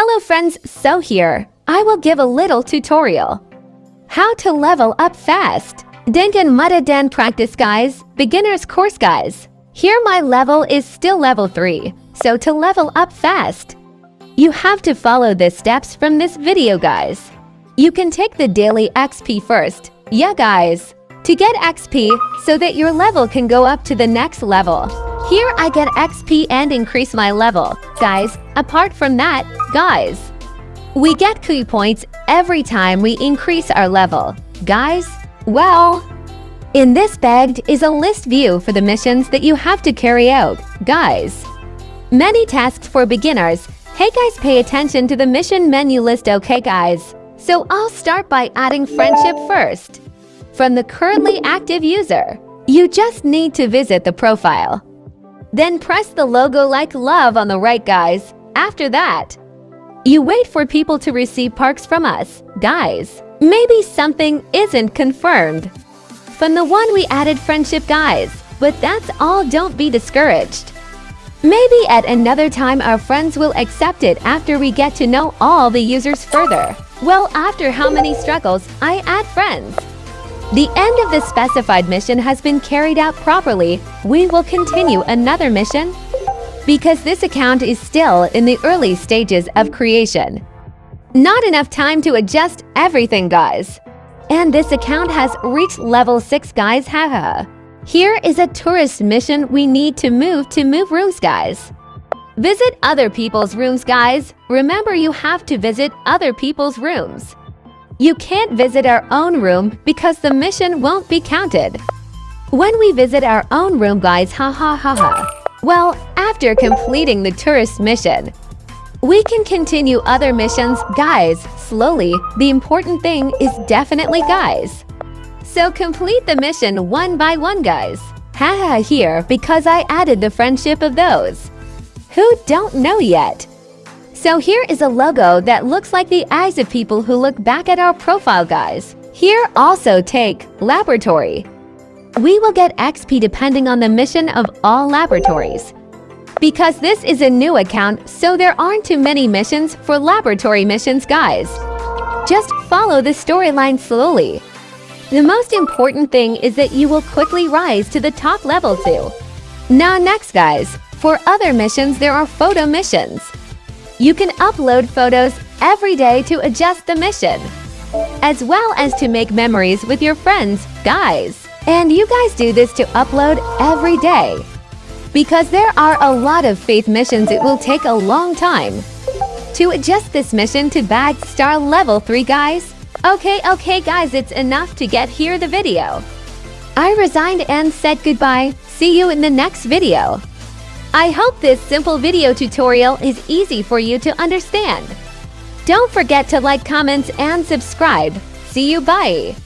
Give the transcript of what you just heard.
Hello friends, so here, I will give a little tutorial. How to level up fast. Dengen Mutadan practice guys, beginner's course guys. Here my level is still level 3, so to level up fast, you have to follow the steps from this video guys. You can take the daily XP first, yeah guys, to get XP so that your level can go up to the next level. Here I get XP and increase my level. Guys, apart from that, guys, we get key points every time we increase our level. Guys, well, in this bagged is a list view for the missions that you have to carry out. Guys, many tasks for beginners. Hey guys, pay attention to the mission menu list, okay guys? So I'll start by adding friendship first. From the currently active user, you just need to visit the profile. Then press the logo like love on the right, guys. After that, you wait for people to receive parks from us. Guys, maybe something isn't confirmed. From the one we added friendship, guys. But that's all, don't be discouraged. Maybe at another time our friends will accept it after we get to know all the users further. Well, after how many struggles, I add friends. The end of the specified mission has been carried out properly, we will continue another mission because this account is still in the early stages of creation. Not enough time to adjust everything, guys. And this account has reached level 6, guys, haha. Here is a tourist mission we need to move to move rooms, guys. Visit other people's rooms, guys. Remember you have to visit other people's rooms. You can't visit our own room because the mission won't be counted. When we visit our own room, guys, ha ha ha ha. Well, after completing the tourist mission, we can continue other missions, guys, slowly. The important thing is definitely guys. So complete the mission one by one, guys. Haha here because I added the friendship of those who don't know yet. So here is a logo that looks like the eyes of people who look back at our profile guys. Here also take laboratory. We will get XP depending on the mission of all laboratories. Because this is a new account, so there aren't too many missions for laboratory missions guys. Just follow the storyline slowly. The most important thing is that you will quickly rise to the top level too. Now next guys, for other missions there are photo missions. You can upload photos every day to adjust the mission, as well as to make memories with your friends, guys. And you guys do this to upload every day. Because there are a lot of faith missions it will take a long time. To adjust this mission to bag star level 3 guys, okay okay guys it's enough to get here the video. I resigned and said goodbye, see you in the next video. I hope this simple video tutorial is easy for you to understand. Don't forget to like, comments, and subscribe. See you, bye!